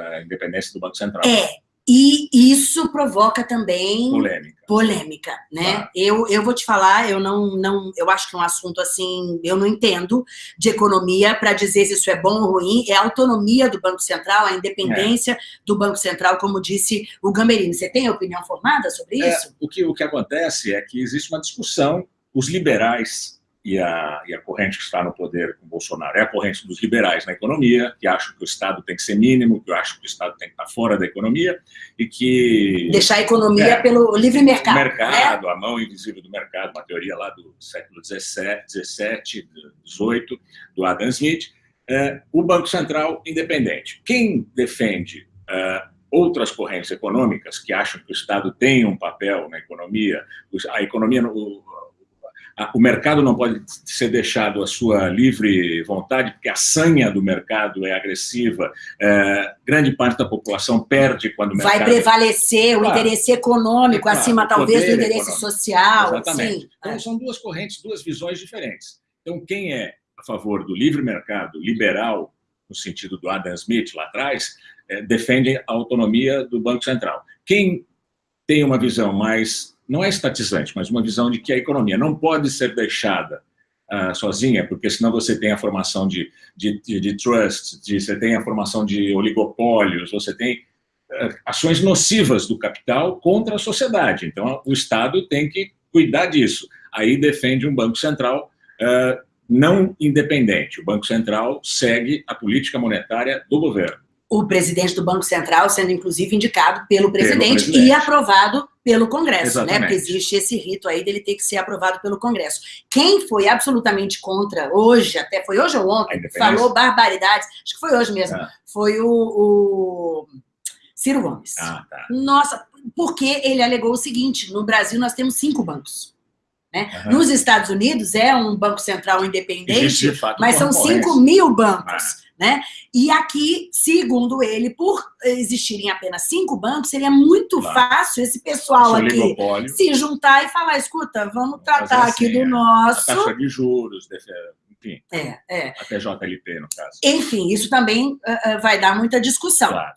da independência do Banco Central. É, e isso provoca também polêmica, polêmica né? Claro. Eu, eu vou te falar, eu não, não, eu acho que é um assunto assim, eu não entendo de economia para dizer se isso é bom ou ruim, é a autonomia do Banco Central, a independência é. do Banco Central, como disse o Gamberini. Você tem opinião formada sobre é, isso? o, que, o que acontece é que existe uma discussão, os liberais e a, e a corrente que está no poder com Bolsonaro é a corrente dos liberais na economia, que acham que o Estado tem que ser mínimo, que acham que o Estado tem que estar fora da economia e que... Deixar a economia é, pelo livre mercado. O mercado, né? a mão invisível do mercado, uma teoria lá do século XVII, XVII, XVIII, do Adam Smith, é, o Banco Central independente. Quem defende é, outras correntes econômicas que acham que o Estado tem um papel na economia, a economia, o, o mercado não pode ser deixado à sua livre vontade, porque a sanha do mercado é agressiva, é, grande parte da população perde quando o mercado... Vai prevalecer claro, o interesse econômico claro, acima, talvez, do interesse econômico. social. Exatamente. Sim. Então, são duas correntes, duas visões diferentes. Então, quem é a favor do livre mercado, liberal, no sentido do Adam Smith lá atrás, é, defende a autonomia do Banco Central. Quem tem uma visão mais não é estatizante, mas uma visão de que a economia não pode ser deixada uh, sozinha, porque senão você tem a formação de, de, de, de trust, de, você tem a formação de oligopólios, você tem uh, ações nocivas do capital contra a sociedade. Então, o Estado tem que cuidar disso. Aí defende um Banco Central uh, não independente. O Banco Central segue a política monetária do governo o presidente do Banco Central sendo, inclusive, indicado pelo presidente, pelo presidente. e aprovado pelo Congresso, Exatamente. né? Porque existe esse rito aí dele ter que ser aprovado pelo Congresso. Quem foi absolutamente contra hoje, até foi hoje ou ontem, falou barbaridades, acho que foi hoje mesmo, ah. foi o, o, Ciro Gomes. Ah, tá. Nossa, porque ele alegou o seguinte, no Brasil nós temos cinco bancos. Né? Uhum. Nos Estados Unidos é um banco central independente, mas são 5 mil bancos. Ah. Né? E aqui, segundo ele, por existirem apenas cinco bancos, seria muito claro. fácil esse pessoal aqui se juntar e falar, escuta, vamos tratar assim, aqui do é, nosso... A taxa de juros, enfim. É, é. A TJLP, no caso. Enfim, isso também uh, vai dar muita discussão. Claro.